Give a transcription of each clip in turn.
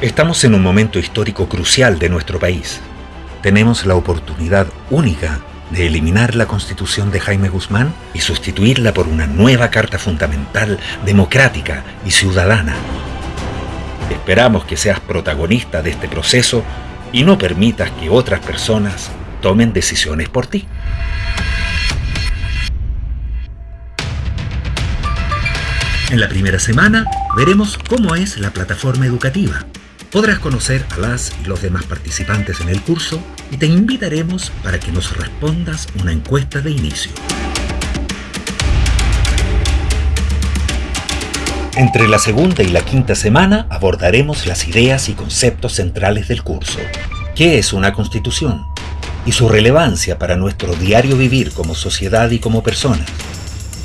Estamos en un momento histórico crucial de nuestro país. Tenemos la oportunidad única de eliminar la constitución de Jaime Guzmán y sustituirla por una nueva Carta Fundamental democrática y ciudadana. Esperamos que seas protagonista de este proceso y no permitas que otras personas tomen decisiones por ti. En la primera semana veremos cómo es la plataforma educativa. Podrás conocer a las y los demás participantes en el curso y te invitaremos para que nos respondas una encuesta de inicio. Entre la segunda y la quinta semana abordaremos las ideas y conceptos centrales del curso. ¿Qué es una constitución? Y su relevancia para nuestro diario vivir como sociedad y como personas.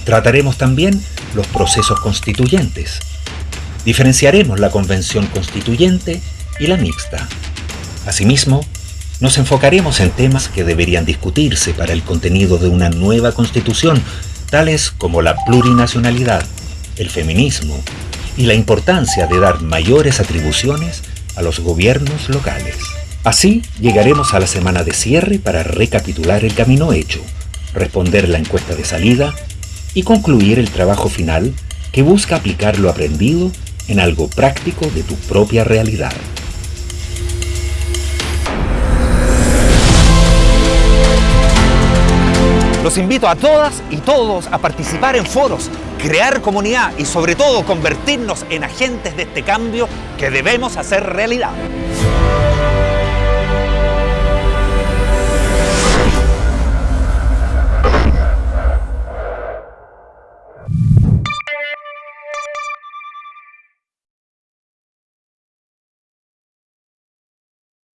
Trataremos también los procesos constituyentes. Diferenciaremos la convención constituyente y la mixta. Asimismo, nos enfocaremos en temas que deberían discutirse para el contenido de una nueva constitución, tales como la plurinacionalidad, el feminismo y la importancia de dar mayores atribuciones a los gobiernos locales. Así llegaremos a la semana de cierre para recapitular el camino hecho, responder la encuesta de salida y concluir el trabajo final que busca aplicar lo aprendido en algo práctico de tu propia realidad. Los invito a todas y todos a participar en foros, crear comunidad y sobre todo convertirnos en agentes de este cambio que debemos hacer realidad.